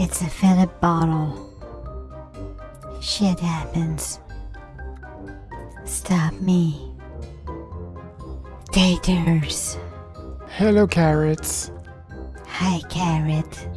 It's a Philip bottle. Shit happens. Stop me. Taters. Hello, carrots. Hi, Carrot.